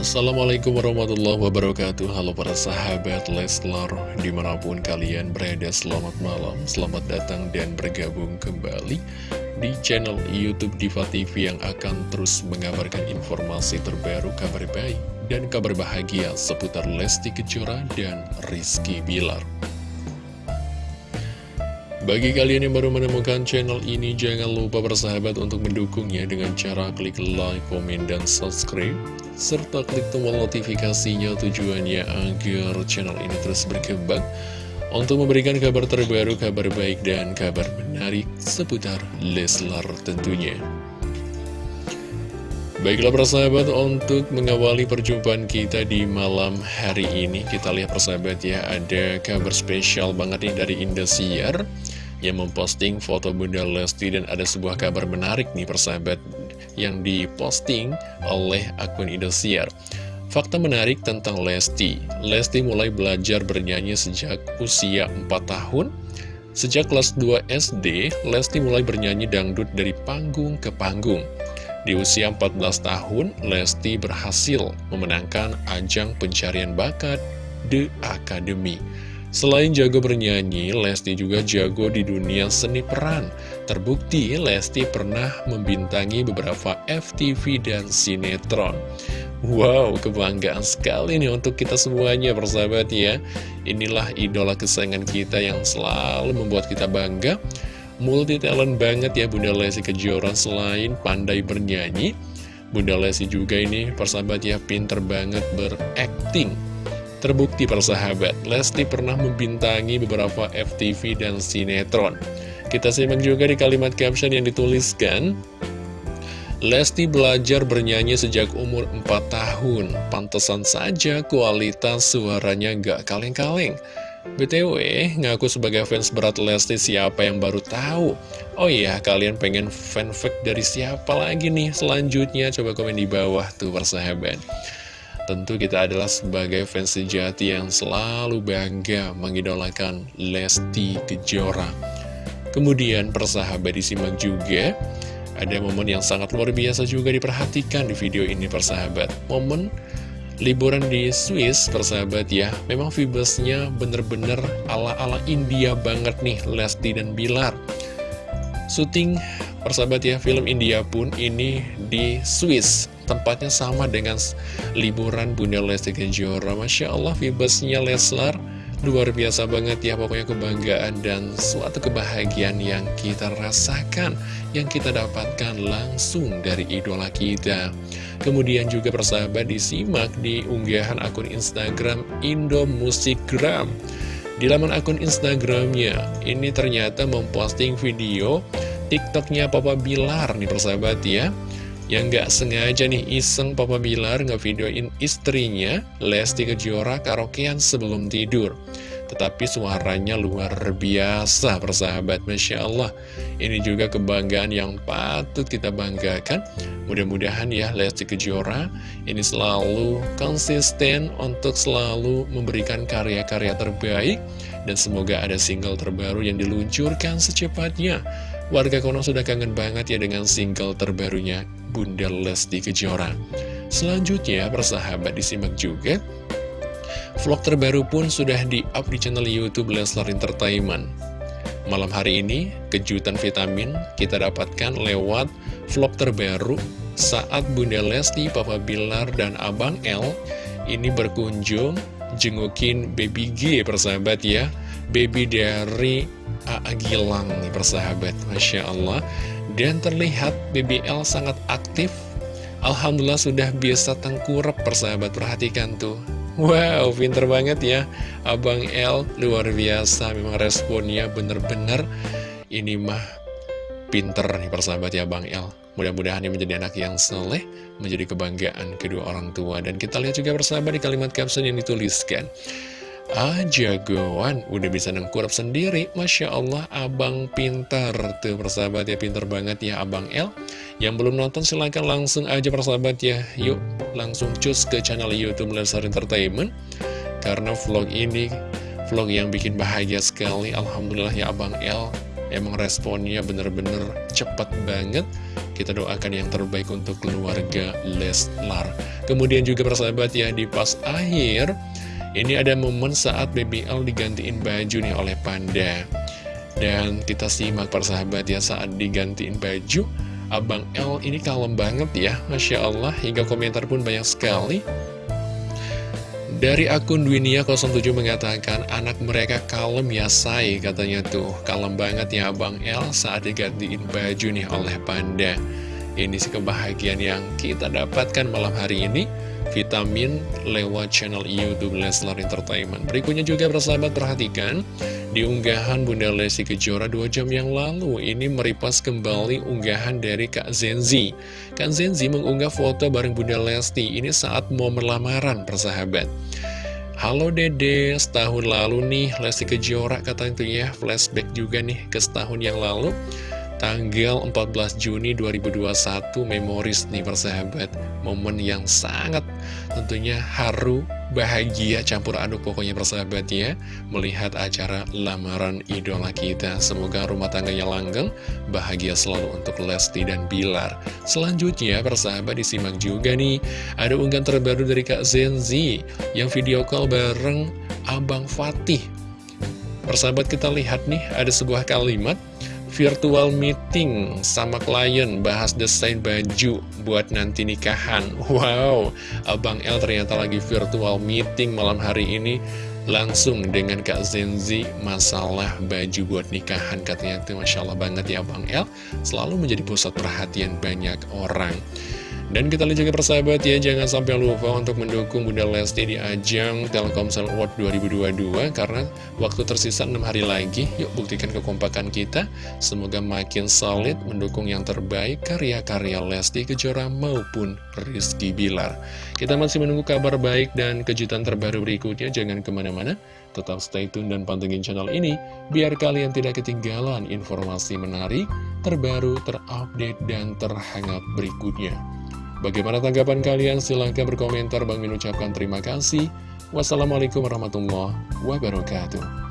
Assalamualaikum warahmatullahi wabarakatuh. Halo para sahabat Leslar Di mana pun kalian berada selamat malam Selamat datang dan bergabung kembali Di channel Youtube Diva TV Yang akan terus mengabarkan informasi terbaru Kabar baik dan kabar bahagia Seputar Lesti Kejora dan Rizky Bilar bagi kalian yang baru menemukan channel ini, jangan lupa bersahabat untuk mendukungnya dengan cara klik like, komen, dan subscribe serta klik tombol notifikasinya tujuannya agar channel ini terus berkembang untuk memberikan kabar terbaru, kabar baik, dan kabar menarik seputar Leslar tentunya. Baiklah persahabat, untuk mengawali perjumpaan kita di malam hari ini, kita lihat persahabat ya, ada kabar spesial banget nih dari Indosiar yang memposting foto Bunda Lesti dan ada sebuah kabar menarik nih persahabat yang diposting oleh akun Indosiar. Fakta menarik tentang Lesti. Lesti mulai belajar bernyanyi sejak usia 4 tahun. Sejak kelas 2 SD, Lesti mulai bernyanyi dangdut dari panggung ke panggung. Di usia 14 tahun, Lesti berhasil memenangkan ajang pencarian bakat The Academy. Selain jago bernyanyi, Lesti juga jago di dunia seni peran. Terbukti, Lesti pernah membintangi beberapa FTV dan sinetron. Wow, kebanggaan sekali nih untuk kita semuanya, persahabat ya. Inilah idola kesayangan kita yang selalu membuat kita bangga multi talent banget ya Bunda Lesti Kejora. Selain pandai bernyanyi Bunda Lesti juga ini persahabat ya pinter banget berakting. Terbukti persahabat, Lesti pernah membintangi beberapa FTV dan sinetron. Kita simak juga di kalimat caption yang dituliskan Lesti belajar bernyanyi sejak umur 4 tahun. Pantesan saja kualitas suaranya gak kaleng-kaleng BTW, ngaku sebagai fans berat Lesti siapa yang baru tahu? Oh iya, kalian pengen fanfic dari siapa lagi nih selanjutnya? Coba komen di bawah tuh persahabat. Tentu kita adalah sebagai fans sejati yang selalu bangga mengidolakan Lesti Kejora. Kemudian persahabat disimak juga, ada momen yang sangat luar biasa juga diperhatikan di video ini persahabat. Momen liburan di Swiss, persahabat ya, memang vibesnya bener-bener ala-ala India banget nih, Lesti dan Bilar. Syuting, persahabat ya, film India pun ini di Swiss. Tempatnya sama dengan liburan Bunda Lesti Kejora. Masya Allah, vibesnya Leslar luar biasa banget ya, pokoknya kebanggaan dan suatu kebahagiaan yang kita rasakan, yang kita dapatkan langsung dari idola kita. Kemudian juga persahabat disimak di unggahan akun Instagram Indo Musikgram. Di laman akun Instagramnya, ini ternyata memposting video TikToknya Papa Bilar nih persahabat ya. Yang gak sengaja nih iseng Papa Bilar ngevideoin istrinya Lesti Kejora karaokean sebelum tidur. Tetapi suaranya luar biasa persahabat. Masya Allah. Ini juga kebanggaan yang patut kita banggakan. Mudah-mudahan ya Lesti Kejora Ini selalu konsisten untuk selalu memberikan karya-karya terbaik. Dan semoga ada single terbaru yang diluncurkan secepatnya Warga Kono sudah kangen banget ya dengan single terbarunya Bunda Lesti Kejora Selanjutnya persahabat disimak juga Vlog terbaru pun sudah di-up di channel Youtube Leslar Entertainment. Malam hari ini, kejutan vitamin kita dapatkan lewat vlog terbaru saat Bunda Lesti, Papa Bilar, dan Abang L ini berkunjung jengukin baby G persahabat ya. Baby dari A.A. Gilang nih persahabat, Masya Allah. Dan terlihat BBL sangat aktif. Alhamdulillah sudah biasa tengkurap persahabat. Perhatikan tuh. Wow, pinter banget ya. Abang L, luar biasa. Memang responnya bener-bener Ini mah pinter nih persahabat ya Bang L. Mudah-mudahan dia menjadi anak yang soleh Menjadi kebanggaan kedua orang tua. Dan kita lihat juga persahabat di kalimat caption yang dituliskan Ah jagoan udah bisa nengkurap sendiri. Masya Allah abang pintar Tuh persahabat ya pintar banget ya abang L Yang belum nonton silahkan langsung aja persahabat ya. Yuk langsung cus ke channel Youtube Lesar Entertainment. Karena vlog ini vlog yang bikin bahagia sekali. Alhamdulillah ya abang L Emang responnya bener-bener cepat banget. Kita doakan yang terbaik untuk keluarga Leslar. Kemudian juga persahabat ya di pas akhir Ini ada momen saat BBL digantiin baju nih oleh Panda. Dan kita simak persahabat ya saat digantiin baju Abang L ini kalem banget ya Masya Allah. Hingga komentar pun banyak sekali. Dari akun Dwinia07 mengatakan anak mereka kalem ya say katanya tuh. Kalem banget ya Abang El saat digantiin baju nih oleh Panda. Ini sih kebahagiaan yang kita dapatkan malam hari ini vitamin lewat channel Youtube Leslar Entertainment. Berikutnya juga bersahabat perhatikan di unggahan Bunda Lesti Kejora 2 jam yang lalu. Ini meripas kembali unggahan dari Kak Zenzi. Kak Zenzi mengunggah foto bareng Bunda Lesti. Ini saat momen lamaran persahabat. Halo Dede, setahun lalu nih Lesti Kejora katanya tuh ya. Flashback juga nih ke setahun yang lalu Tanggal 14 Juni 2021 memoris nih persahabat Momen yang sangat tentunya haru, bahagia, campur aduk pokoknya persahabat ya Melihat acara lamaran idola kita. Semoga rumah tangganya langgeng, bahagia selalu untuk Lesti dan Bilar. Selanjutnya persahabat disimak juga nih Ada unggahan terbaru dari Kak Zenzi Yang video call bareng Abang Fatih. Persahabat kita lihat nih ada sebuah kalimat virtual meeting sama klien bahas desain baju buat nanti nikahan. Wow, Abang L ternyata lagi virtual meeting malam hari ini langsung dengan Kak Zenzi masalah baju buat nikahan katanya. Itu Masya Allah banget ya Abang L selalu menjadi pusat perhatian banyak orang dan kita lihat juga persahabat ya, jangan sampai lupa untuk mendukung Bunda Lesti di ajang Telkomsel Award 2022 karena waktu tersisa 6 hari lagi. Yuk buktikan kekompakan kita. Semoga makin solid mendukung yang terbaik karya-karya Lesti Kejora maupun Rizky Bilar. Kita masih menunggu kabar baik dan kejutan terbaru berikutnya. Jangan ke mana-mana, tetap stay tune dan pantengin channel ini biar kalian tidak ketinggalan informasi menarik, terbaru, terupdate, dan terhangat berikutnya. Bagaimana tanggapan kalian? Silahkan berkomentar. Bang Min ucapkan terima kasih. Wassalamualaikum warahmatullahi wabarakatuh.